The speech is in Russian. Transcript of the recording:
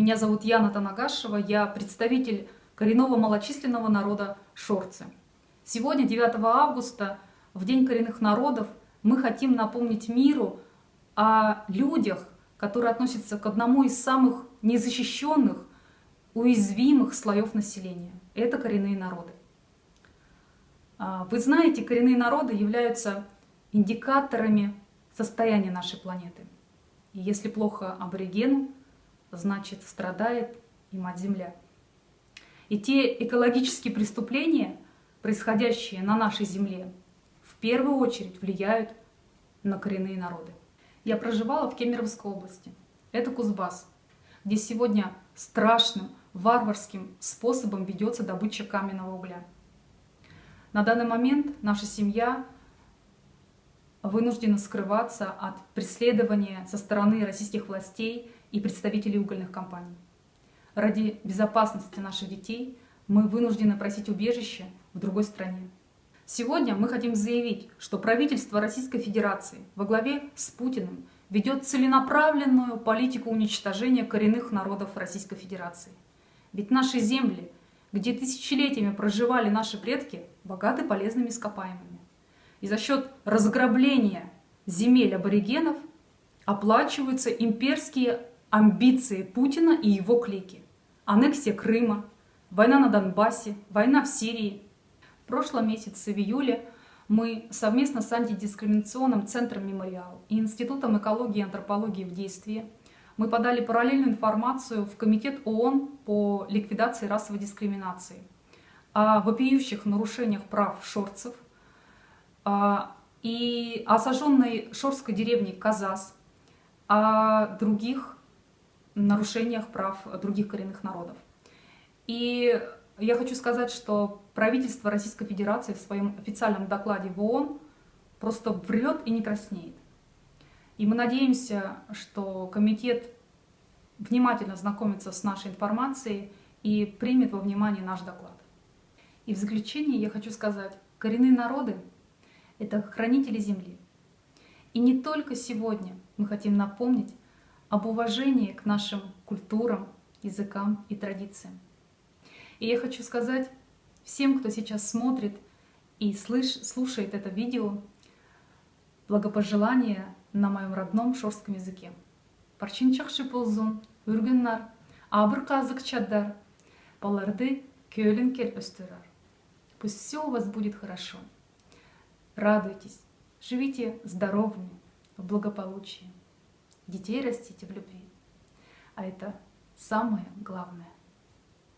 Меня зовут Яна Танагашева, я представитель коренного малочисленного народа Шорцы. Сегодня, 9 августа, в День коренных народов, мы хотим напомнить миру о людях, которые относятся к одному из самых незащищенных, уязвимых слоев населения. Это коренные народы. А, вы знаете, коренные народы являются индикаторами состояния нашей планеты. И если плохо аборигену, значит страдает и Мать-Земля. И те экологические преступления, происходящие на нашей Земле, в первую очередь влияют на коренные народы. Я проживала в Кемеровской области. Это Кузбасс, где сегодня страшным, варварским способом ведется добыча каменного угля. На данный момент наша семья вынуждена скрываться от преследования со стороны российских властей и представителей угольных компаний. Ради безопасности наших детей мы вынуждены просить убежище в другой стране. Сегодня мы хотим заявить, что правительство Российской Федерации во главе с Путиным ведет целенаправленную политику уничтожения коренных народов Российской Федерации. Ведь наши земли, где тысячелетиями проживали наши предки, богаты полезными ископаемыми. И за счет разграбления земель аборигенов оплачиваются имперские амбиции Путина и его клики. Аннексия Крыма, война на Донбассе, война в Сирии. В прошлом месяце, в июле, мы совместно с антидискриминационным центром «Мемориал» и Институтом экологии и антропологии в действии мы подали параллельную информацию в Комитет ООН по ликвидации расовой дискриминации о вопиющих нарушениях прав шорцев а, и о сожженной шорской деревне Казас, о других нарушениях прав других коренных народов. И я хочу сказать, что правительство Российской Федерации в своем официальном докладе в ООН просто врет и не краснеет. И мы надеемся, что комитет внимательно знакомится с нашей информацией и примет во внимание наш доклад. И в заключение я хочу сказать, коренные народы — это хранители Земли. И не только сегодня мы хотим напомнить об уважении к нашим культурам, языкам и традициям. И я хочу сказать всем, кто сейчас смотрит и слыш, слушает это видео, благопожелания на моем родном шорском языке. Парчинчакши ползун, үргіннар, абыр казык чаддар, баларды көлін кел өстірар. Пусть все у вас будет хорошо. Радуйтесь, живите здоровыми, в благополучии детей растите в любви. А это самое главное.